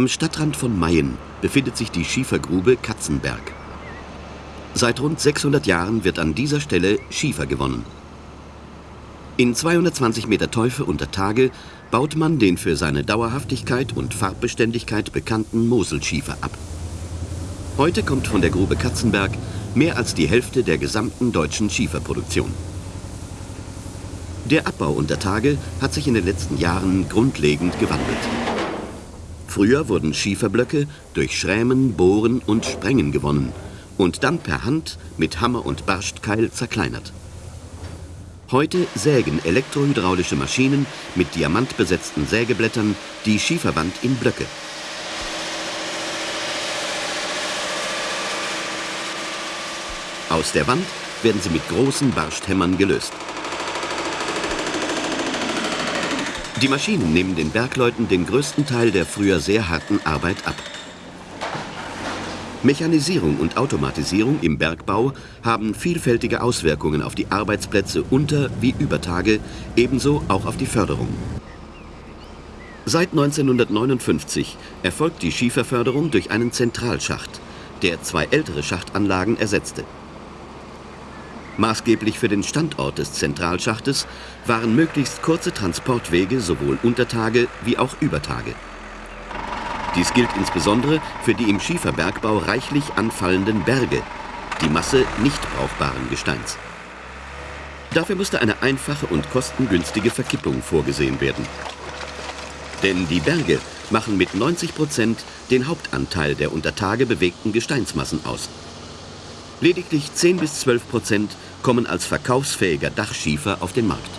Am Stadtrand von Mayen befindet sich die Schiefergrube Katzenberg. Seit rund 600 Jahren wird an dieser Stelle Schiefer gewonnen. In 220 Meter Teufel unter Tage baut man den für seine Dauerhaftigkeit und Farbbeständigkeit bekannten Moselschiefer ab. Heute kommt von der Grube Katzenberg mehr als die Hälfte der gesamten deutschen Schieferproduktion. Der Abbau unter Tage hat sich in den letzten Jahren grundlegend gewandelt. Früher wurden Schieferblöcke durch Schrämen, Bohren und Sprengen gewonnen und dann per Hand mit Hammer und Barstkeil zerkleinert. Heute sägen elektrohydraulische Maschinen mit diamantbesetzten Sägeblättern die Schieferwand in Blöcke. Aus der Wand werden sie mit großen Barsthämmern gelöst. Die Maschinen nehmen den Bergleuten den größten Teil der früher sehr harten Arbeit ab. Mechanisierung und Automatisierung im Bergbau haben vielfältige Auswirkungen auf die Arbeitsplätze unter wie über Tage, ebenso auch auf die Förderung. Seit 1959 erfolgt die Schieferförderung durch einen Zentralschacht, der zwei ältere Schachtanlagen ersetzte. Maßgeblich für den Standort des Zentralschachtes waren möglichst kurze Transportwege sowohl unter Tage wie auch über Tage. Dies gilt insbesondere für die im Schieferbergbau reichlich anfallenden Berge, die Masse nicht brauchbaren Gesteins. Dafür musste eine einfache und kostengünstige Verkippung vorgesehen werden. Denn die Berge machen mit 90 Prozent den Hauptanteil der unter Tage bewegten Gesteinsmassen aus. Lediglich 10 bis 12 Prozent kommen als verkaufsfähiger Dachschiefer auf den Markt.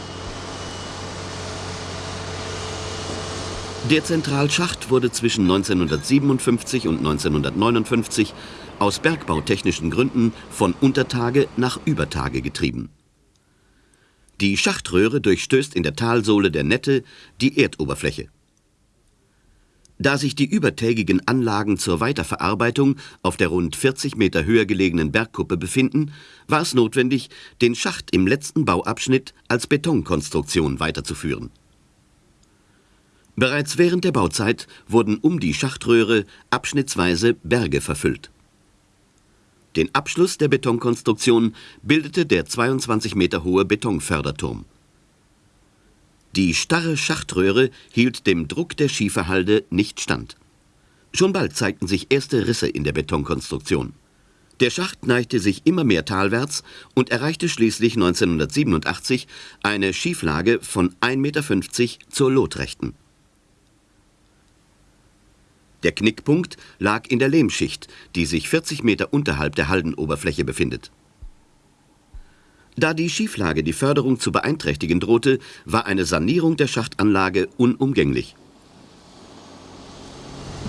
Der Zentralschacht wurde zwischen 1957 und 1959 aus bergbautechnischen Gründen von Untertage nach Übertage getrieben. Die Schachtröhre durchstößt in der Talsohle der Nette die Erdoberfläche. Da sich die übertägigen Anlagen zur Weiterverarbeitung auf der rund 40 Meter höher gelegenen Bergkuppe befinden, war es notwendig, den Schacht im letzten Bauabschnitt als Betonkonstruktion weiterzuführen. Bereits während der Bauzeit wurden um die Schachtröhre abschnittsweise Berge verfüllt. Den Abschluss der Betonkonstruktion bildete der 22 Meter hohe Betonförderturm. Die starre Schachtröhre hielt dem Druck der Schieferhalde nicht stand. Schon bald zeigten sich erste Risse in der Betonkonstruktion. Der Schacht neigte sich immer mehr talwärts und erreichte schließlich 1987 eine Schieflage von 1,50 Meter zur Lotrechten. Der Knickpunkt lag in der Lehmschicht, die sich 40 Meter unterhalb der Haldenoberfläche befindet. Da die Schieflage die Förderung zu beeinträchtigen drohte, war eine Sanierung der Schachtanlage unumgänglich.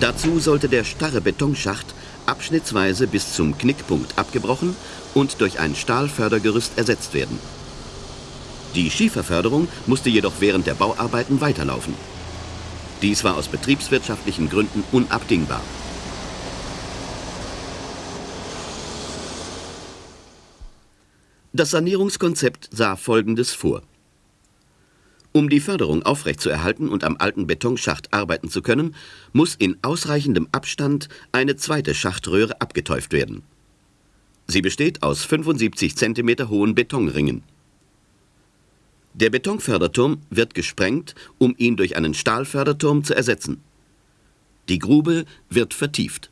Dazu sollte der starre Betonschacht abschnittsweise bis zum Knickpunkt abgebrochen und durch ein Stahlfördergerüst ersetzt werden. Die Schieferförderung musste jedoch während der Bauarbeiten weiterlaufen. Dies war aus betriebswirtschaftlichen Gründen unabdingbar. Das Sanierungskonzept sah Folgendes vor. Um die Förderung aufrechtzuerhalten und am alten Betonschacht arbeiten zu können, muss in ausreichendem Abstand eine zweite Schachtröhre abgeteuft werden. Sie besteht aus 75 cm hohen Betonringen. Der Betonförderturm wird gesprengt, um ihn durch einen Stahlförderturm zu ersetzen. Die Grube wird vertieft.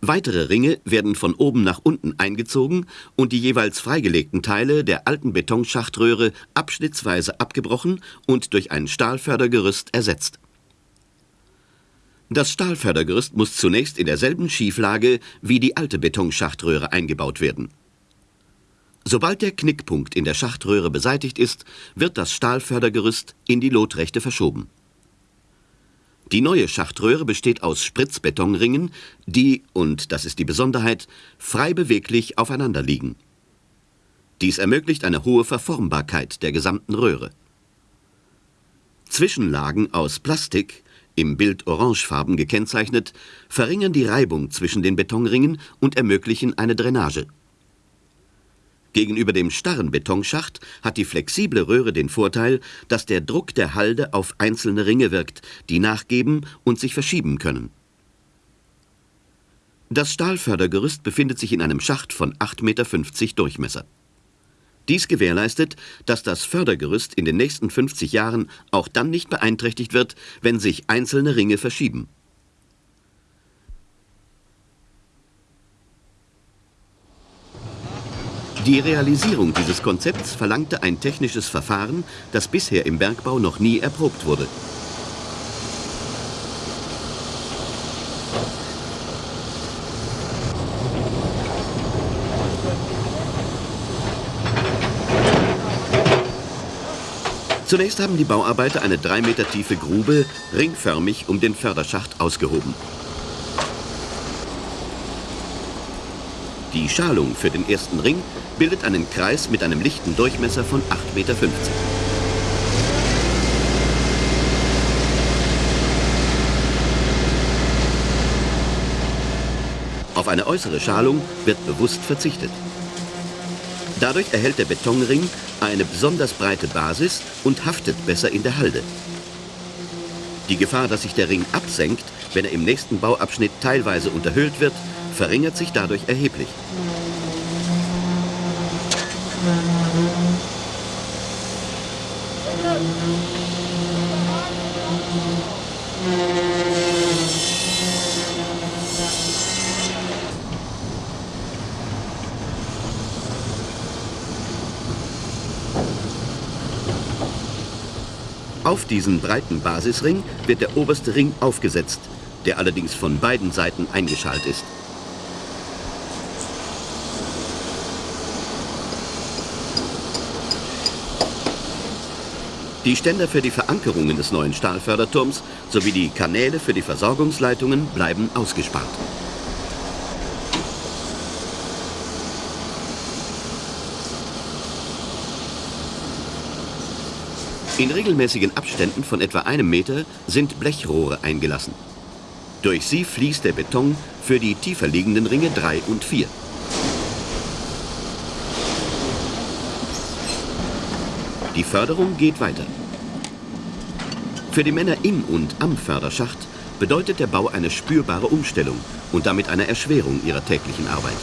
Weitere Ringe werden von oben nach unten eingezogen und die jeweils freigelegten Teile der alten Betonschachtröhre abschnittsweise abgebrochen und durch ein Stahlfördergerüst ersetzt. Das Stahlfördergerüst muss zunächst in derselben Schieflage wie die alte Betonschachtröhre eingebaut werden. Sobald der Knickpunkt in der Schachtröhre beseitigt ist, wird das Stahlfördergerüst in die Lotrechte verschoben. Die neue Schachtröhre besteht aus Spritzbetonringen, die, und das ist die Besonderheit, frei beweglich aufeinander liegen. Dies ermöglicht eine hohe Verformbarkeit der gesamten Röhre. Zwischenlagen aus Plastik, im Bild orangefarben gekennzeichnet, verringern die Reibung zwischen den Betonringen und ermöglichen eine Drainage. Gegenüber dem starren Betonschacht hat die flexible Röhre den Vorteil, dass der Druck der Halde auf einzelne Ringe wirkt, die nachgeben und sich verschieben können. Das Stahlfördergerüst befindet sich in einem Schacht von 8,50 Meter Durchmesser. Dies gewährleistet, dass das Fördergerüst in den nächsten 50 Jahren auch dann nicht beeinträchtigt wird, wenn sich einzelne Ringe verschieben. Die Realisierung dieses Konzepts verlangte ein technisches Verfahren, das bisher im Bergbau noch nie erprobt wurde. Zunächst haben die Bauarbeiter eine drei Meter tiefe Grube ringförmig um den Förderschacht ausgehoben. Die Schalung für den ersten Ring bildet einen Kreis mit einem lichten Durchmesser von 8,50 Meter. Auf eine äußere Schalung wird bewusst verzichtet. Dadurch erhält der Betonring eine besonders breite Basis und haftet besser in der Halde. Die Gefahr, dass sich der Ring absenkt, wenn er im nächsten Bauabschnitt teilweise unterhöhlt wird, verringert sich dadurch erheblich. Auf diesen breiten Basisring wird der oberste Ring aufgesetzt, der allerdings von beiden Seiten eingeschalt ist. Die Ständer für die Verankerungen des neuen Stahlförderturms sowie die Kanäle für die Versorgungsleitungen bleiben ausgespart. In regelmäßigen Abständen von etwa einem Meter sind Blechrohre eingelassen. Durch sie fließt der Beton für die tiefer liegenden Ringe 3 und 4. Die Förderung geht weiter. Für die Männer im und am Förderschacht bedeutet der Bau eine spürbare Umstellung und damit eine Erschwerung ihrer täglichen Arbeit.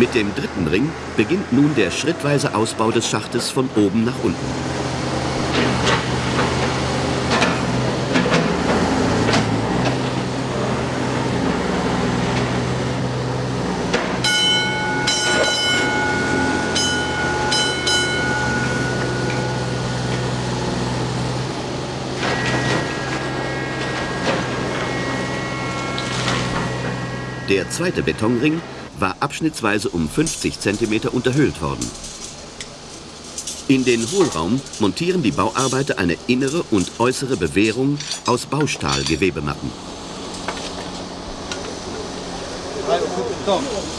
Mit dem dritten Ring beginnt nun der schrittweise Ausbau des Schachtes von oben nach unten. Der zweite Betonring war abschnittsweise um 50 cm unterhöhlt worden. In den Hohlraum montieren die Bauarbeiter eine innere und äußere Bewehrung aus Baustahlgewebematten.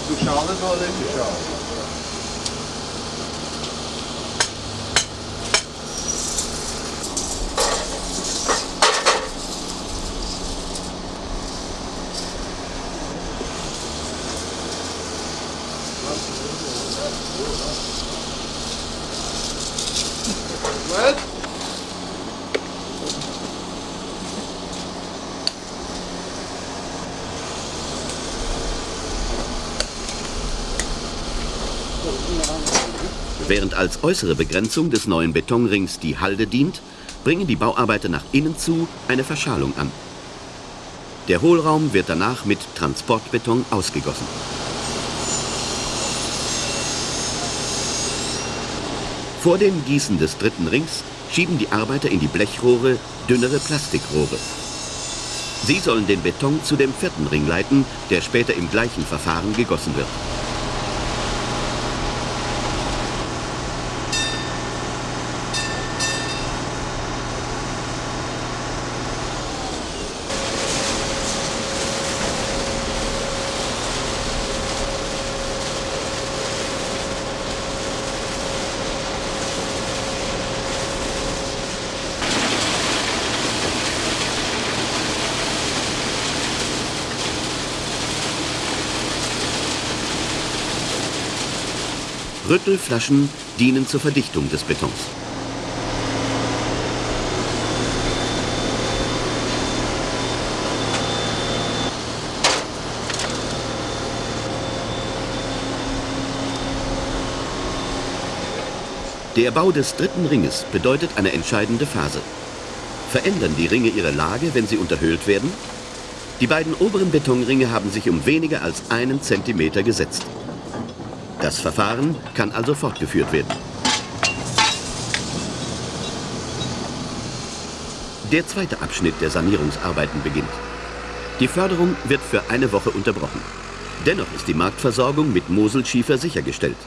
Du Während als äußere Begrenzung des neuen Betonrings die Halde dient, bringen die Bauarbeiter nach innen zu eine Verschalung an. Der Hohlraum wird danach mit Transportbeton ausgegossen. Vor dem Gießen des dritten Rings schieben die Arbeiter in die Blechrohre dünnere Plastikrohre. Sie sollen den Beton zu dem vierten Ring leiten, der später im gleichen Verfahren gegossen wird. Rüttelflaschen dienen zur Verdichtung des Betons. Der Bau des dritten Ringes bedeutet eine entscheidende Phase. Verändern die Ringe ihre Lage, wenn sie unterhöhlt werden? Die beiden oberen Betonringe haben sich um weniger als einen Zentimeter gesetzt. Das Verfahren kann also fortgeführt werden. Der zweite Abschnitt der Sanierungsarbeiten beginnt. Die Förderung wird für eine Woche unterbrochen. Dennoch ist die Marktversorgung mit Moselschiefer sichergestellt.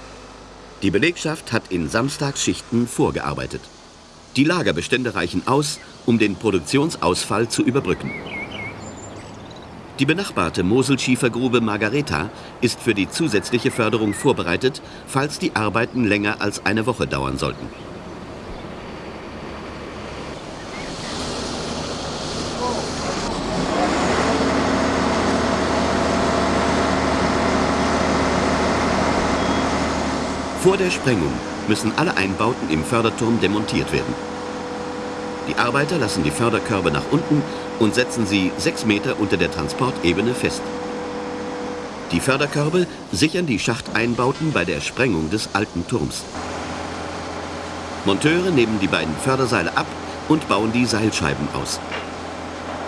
Die Belegschaft hat in Samstagsschichten vorgearbeitet. Die Lagerbestände reichen aus, um den Produktionsausfall zu überbrücken. Die benachbarte Moselschiefergrube Margareta ist für die zusätzliche Förderung vorbereitet, falls die Arbeiten länger als eine Woche dauern sollten. Vor der Sprengung müssen alle Einbauten im Förderturm demontiert werden. Die Arbeiter lassen die Förderkörbe nach unten und setzen sie sechs Meter unter der Transportebene fest. Die Förderkörbe sichern die Schachteinbauten bei der Sprengung des alten Turms. Monteure nehmen die beiden Förderseile ab und bauen die Seilscheiben aus.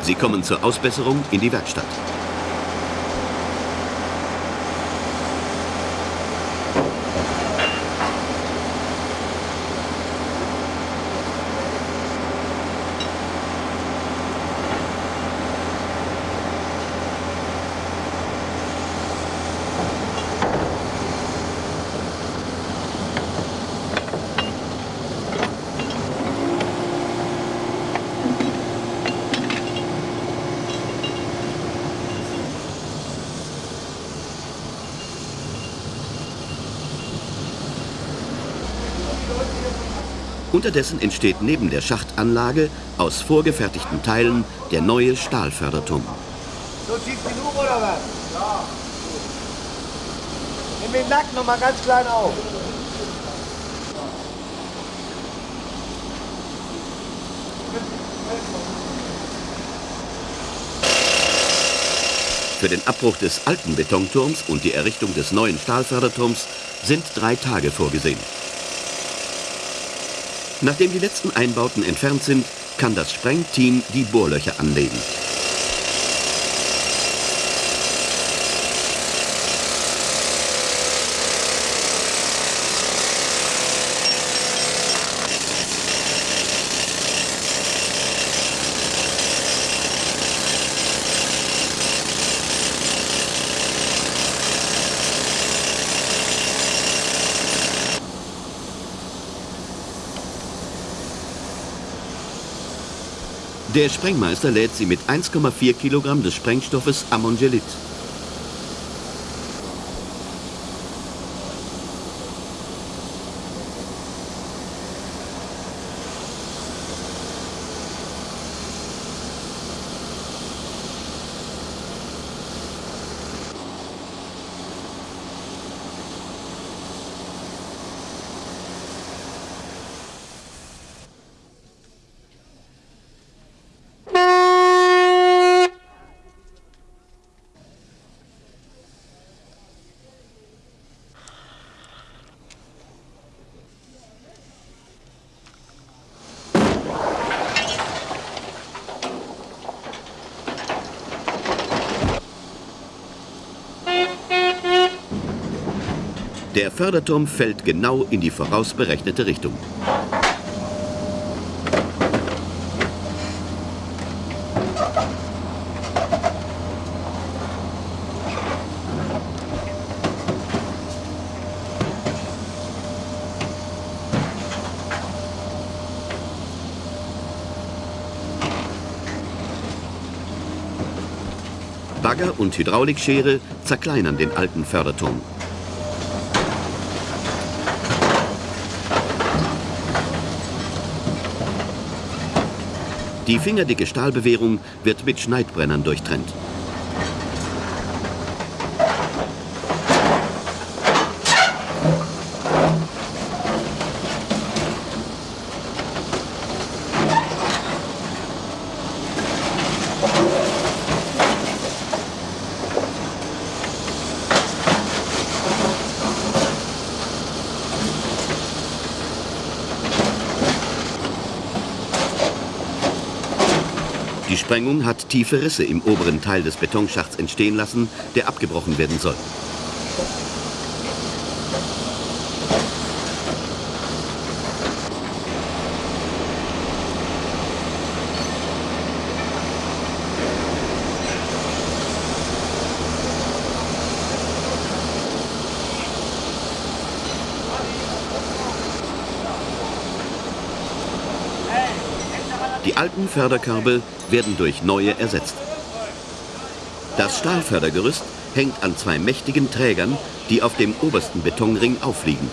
Sie kommen zur Ausbesserung in die Werkstatt. Unterdessen entsteht neben der Schachtanlage aus vorgefertigten Teilen der neue Stahlförderturm. So tief genug oder was? Ja. Nimm den Nacken noch mal ganz klein auf. Für den Abbruch des alten Betonturms und die Errichtung des neuen Stahlförderturms sind drei Tage vorgesehen. Nachdem die letzten Einbauten entfernt sind, kann das Sprengteam die Bohrlöcher anlegen. Der Sprengmeister lädt sie mit 1,4 Kilogramm des Sprengstoffes Ammongelit. Der Förderturm fällt genau in die vorausberechnete Richtung. Bagger und Hydraulikschere zerkleinern den alten Förderturm. Die fingerdicke Stahlbewehrung wird mit Schneidbrennern durchtrennt. Die Sprengung hat tiefe Risse im oberen Teil des Betonschachts entstehen lassen, der abgebrochen werden soll. Alten Förderkörbe werden durch neue ersetzt. Das Stahlfördergerüst hängt an zwei mächtigen Trägern, die auf dem obersten Betonring aufliegen.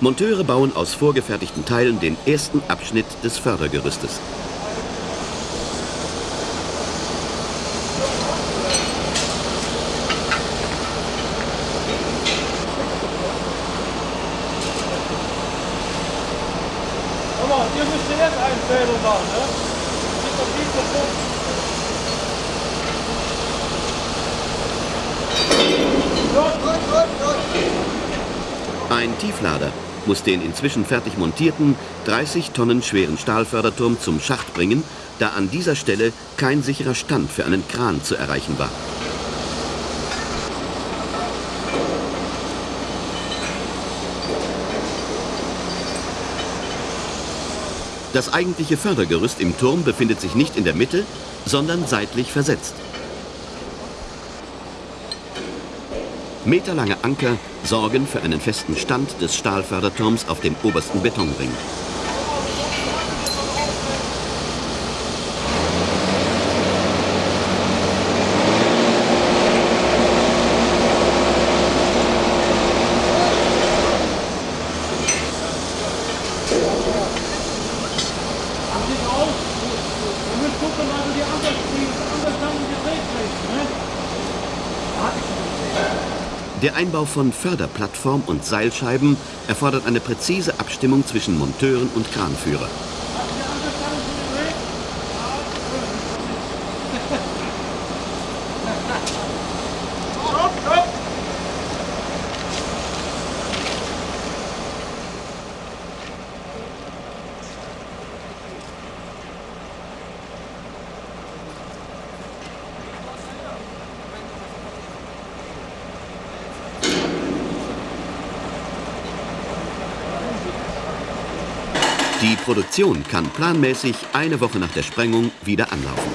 Monteure bauen aus vorgefertigten Teilen den ersten Abschnitt des Fördergerüstes. Aber ihr müsst jetzt Einzählung machen, ne? Das ist doch viel zu Punkt. Ein Tieflader muss den inzwischen fertig montierten, 30 Tonnen schweren Stahlförderturm zum Schacht bringen, da an dieser Stelle kein sicherer Stand für einen Kran zu erreichen war. Das eigentliche Fördergerüst im Turm befindet sich nicht in der Mitte, sondern seitlich versetzt. Meterlange Anker sorgen für einen festen Stand des Stahlförderturms auf dem obersten Betonring. Sieht aus. Wir müssen gucken, also die anderen, die anderen Sachen gedreht kriegen, ne? Der Einbau von Förderplattform und Seilscheiben erfordert eine präzise Abstimmung zwischen Monteuren und Kranführer. Die Produktion kann planmäßig eine Woche nach der Sprengung wieder anlaufen.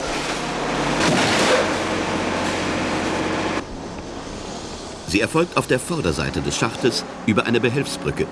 Sie erfolgt auf der Vorderseite des Schachtes über eine Behelfsbrücke.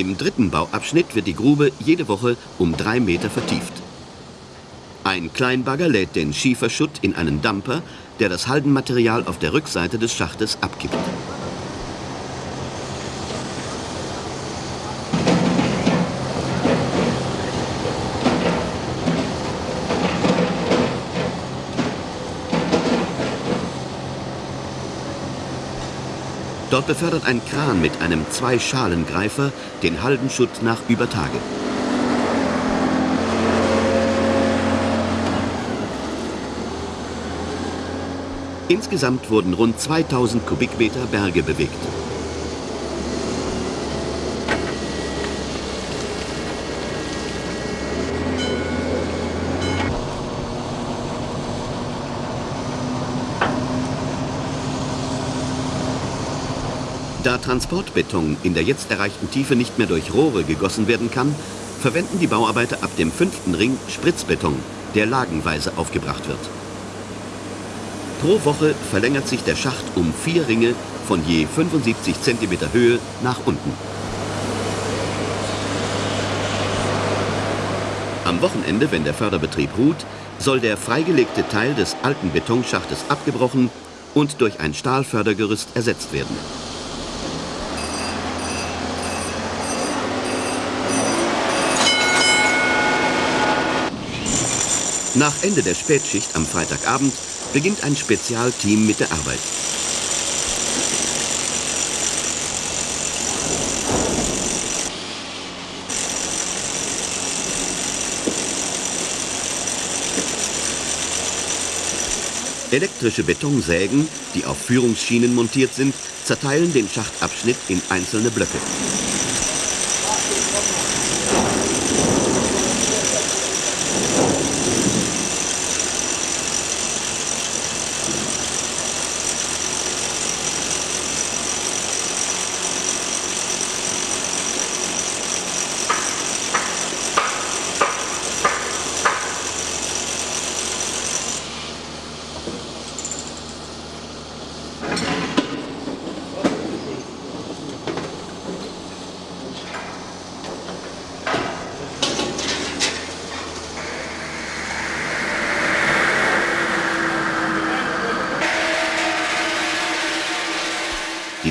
Im dritten Bauabschnitt wird die Grube jede Woche um drei Meter vertieft. Ein Kleinbagger lädt den Schieferschutt in einen Dumper, der das Haldenmaterial auf der Rückseite des Schachtes abgibt. Dort befördert ein Kran mit einem Zwei-Schalen-Greifer den Haldenschutt nach Übertage. Insgesamt wurden rund 2000 Kubikmeter Berge bewegt. Transportbeton in der jetzt erreichten Tiefe nicht mehr durch Rohre gegossen werden kann, verwenden die Bauarbeiter ab dem fünften Ring Spritzbeton, der lagenweise aufgebracht wird. Pro Woche verlängert sich der Schacht um vier Ringe von je 75 cm Höhe nach unten. Am Wochenende, wenn der Förderbetrieb ruht, soll der freigelegte Teil des alten Betonschachtes abgebrochen und durch ein Stahlfördergerüst ersetzt werden. Nach Ende der Spätschicht am Freitagabend beginnt ein Spezialteam mit der Arbeit. Elektrische Betonsägen, die auf Führungsschienen montiert sind, zerteilen den Schachtabschnitt in einzelne Blöcke.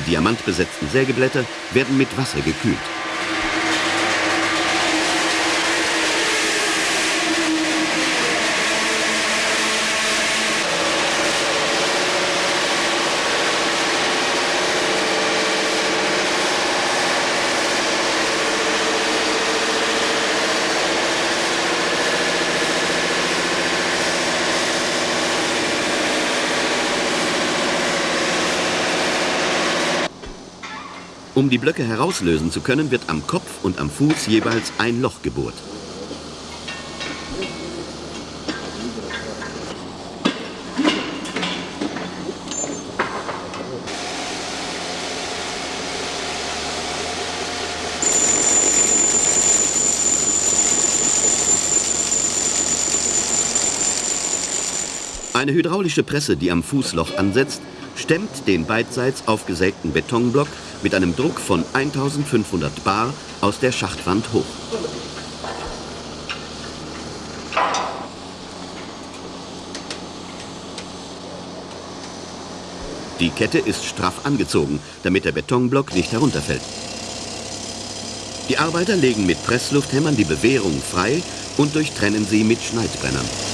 Die diamantbesetzten Sägeblätter werden mit Wasser gekühlt. Um die Blöcke herauslösen zu können, wird am Kopf und am Fuß jeweils ein Loch gebohrt. Eine hydraulische Presse, die am Fußloch ansetzt, stemmt den beidseits aufgesägten Betonblock mit einem Druck von 1500 Bar aus der Schachtwand hoch. Die Kette ist straff angezogen, damit der Betonblock nicht herunterfällt. Die Arbeiter legen mit Presslufthämmern die Bewehrung frei und durchtrennen sie mit Schneidbrennern.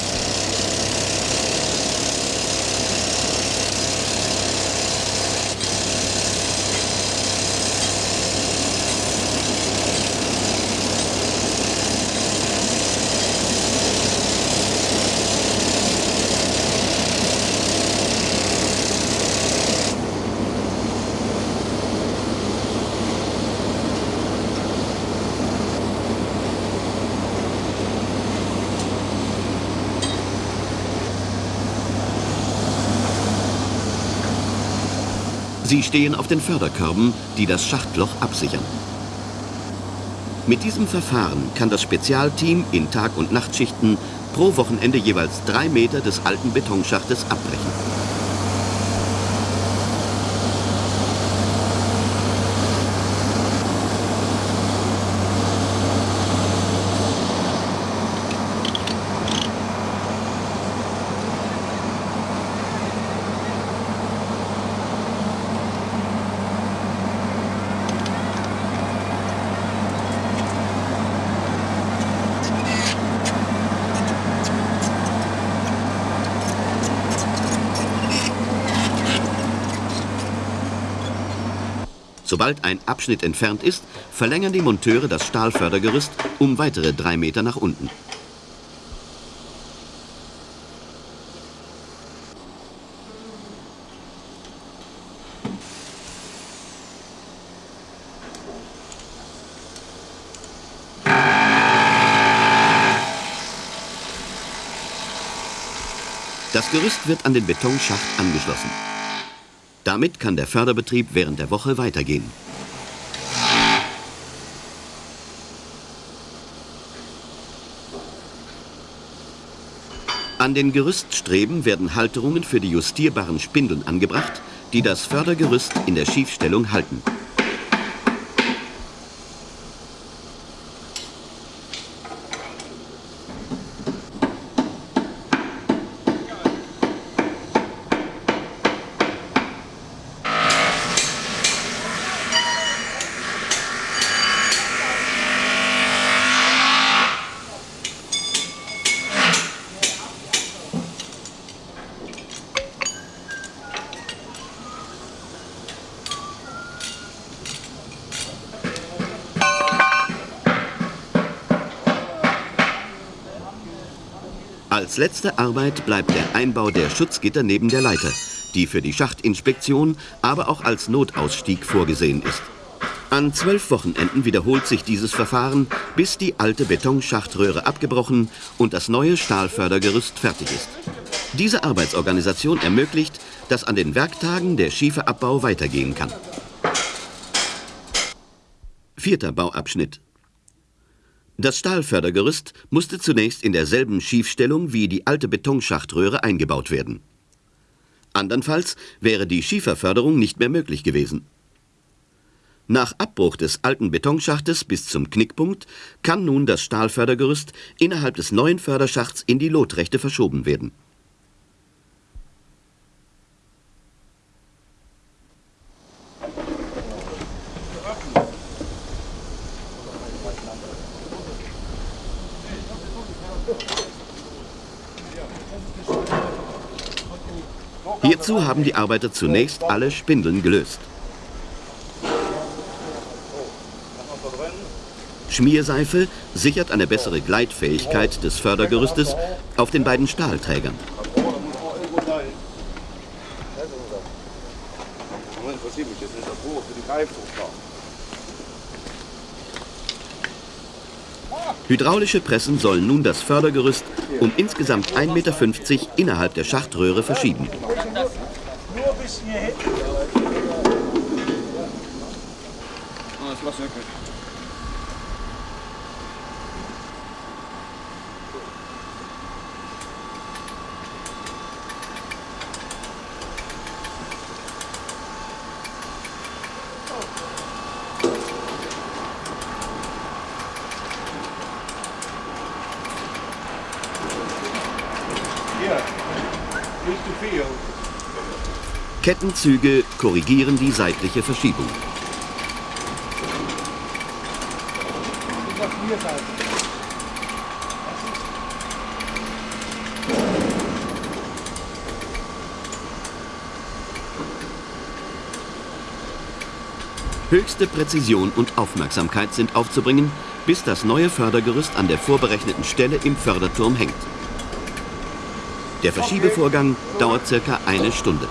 Sie stehen auf den Förderkörben, die das Schachtloch absichern. Mit diesem Verfahren kann das Spezialteam in Tag- und Nachtschichten pro Wochenende jeweils drei Meter des alten Betonschachtes abbrechen. Sobald ein Abschnitt entfernt ist, verlängern die Monteure das Stahlfördergerüst um weitere drei Meter nach unten. Das Gerüst wird an den Betonschacht angeschlossen. Damit kann der Förderbetrieb während der Woche weitergehen. An den Gerüststreben werden Halterungen für die justierbaren Spindeln angebracht, die das Fördergerüst in der Schiefstellung halten. Als letzte Arbeit bleibt der Einbau der Schutzgitter neben der Leiter, die für die Schachtinspektion, aber auch als Notausstieg vorgesehen ist. An zwölf Wochenenden wiederholt sich dieses Verfahren, bis die alte Betonschachtröhre abgebrochen und das neue Stahlfördergerüst fertig ist. Diese Arbeitsorganisation ermöglicht, dass an den Werktagen der Schieferabbau weitergehen kann. Vierter Bauabschnitt das Stahlfördergerüst musste zunächst in derselben Schiefstellung wie die alte Betonschachtröhre eingebaut werden. Andernfalls wäre die Schieferförderung nicht mehr möglich gewesen. Nach Abbruch des alten Betonschachtes bis zum Knickpunkt kann nun das Stahlfördergerüst innerhalb des neuen Förderschachts in die Lotrechte verschoben werden. Hierzu haben die Arbeiter zunächst alle Spindeln gelöst. Schmierseife sichert eine bessere Gleitfähigkeit des Fördergerüstes auf den beiden Stahlträgern. Hydraulische Pressen sollen nun das Fördergerüst um insgesamt 1,50 Meter innerhalb der Schachtröhre verschieben. Nur bis hierhin. Ah, das war's wirklich. Kettenzüge korrigieren die seitliche Verschiebung. Höchste Präzision und Aufmerksamkeit sind aufzubringen, bis das neue Fördergerüst an der vorberechneten Stelle im Förderturm hängt. Der Verschiebevorgang dauert circa eine Stunde.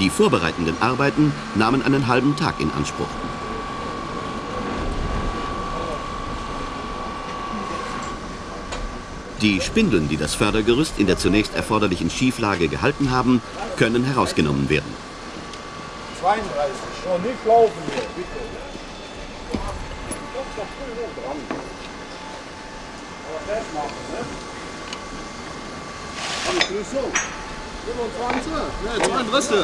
Die vorbereitenden Arbeiten nahmen einen halben Tag in Anspruch. Die Spindeln, die das Fördergerüst in der zunächst erforderlichen Schieflage gehalten haben, können herausgenommen werden. 32, schon nicht laufen hier, bitte. Doch, doch, früh dran. Aber das machen, ne? Alles so. 25? Ne, 32.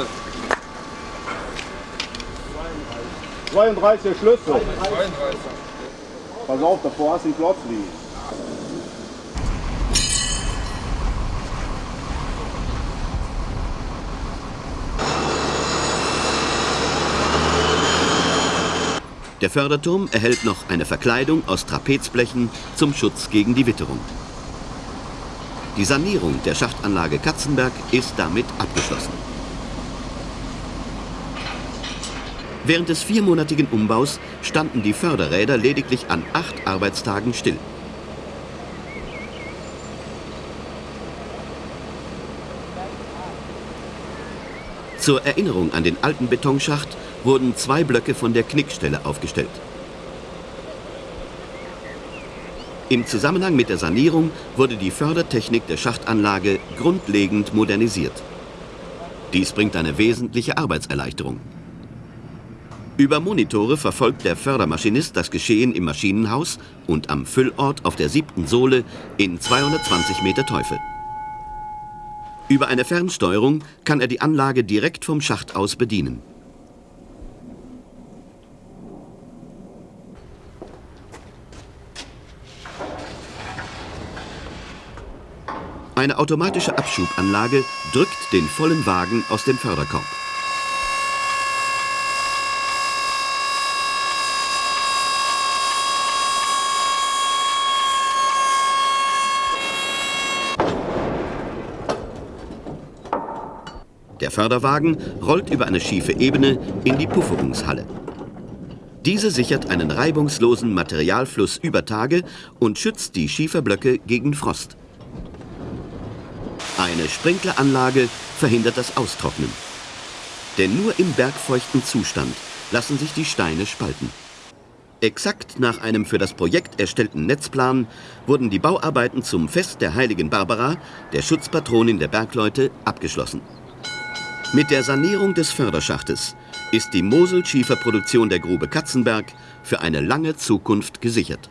32 der Schlüssel. 32. Pass auf, davor hast du einen Klotz liegen. Der Förderturm erhält noch eine Verkleidung aus Trapezblechen zum Schutz gegen die Witterung. Die Sanierung der Schachtanlage Katzenberg ist damit abgeschlossen. Während des viermonatigen Umbaus standen die Förderräder lediglich an acht Arbeitstagen still. Zur Erinnerung an den alten Betonschacht wurden zwei Blöcke von der Knickstelle aufgestellt. Im Zusammenhang mit der Sanierung wurde die Fördertechnik der Schachtanlage grundlegend modernisiert. Dies bringt eine wesentliche Arbeitserleichterung. Über Monitore verfolgt der Fördermaschinist das Geschehen im Maschinenhaus und am Füllort auf der siebten Sohle in 220 Meter Teufel. Über eine Fernsteuerung kann er die Anlage direkt vom Schacht aus bedienen. Eine automatische Abschubanlage drückt den vollen Wagen aus dem Förderkorb. Der Förderwagen rollt über eine schiefe Ebene in die Pufferungshalle. Diese sichert einen reibungslosen Materialfluss über Tage und schützt die Schieferblöcke gegen Frost. Eine Sprinkleranlage verhindert das Austrocknen. Denn nur im bergfeuchten Zustand lassen sich die Steine spalten. Exakt nach einem für das Projekt erstellten Netzplan wurden die Bauarbeiten zum Fest der heiligen Barbara, der Schutzpatronin der Bergleute, abgeschlossen. Mit der Sanierung des Förderschachtes ist die Mosel-Schieferproduktion der Grube Katzenberg für eine lange Zukunft gesichert.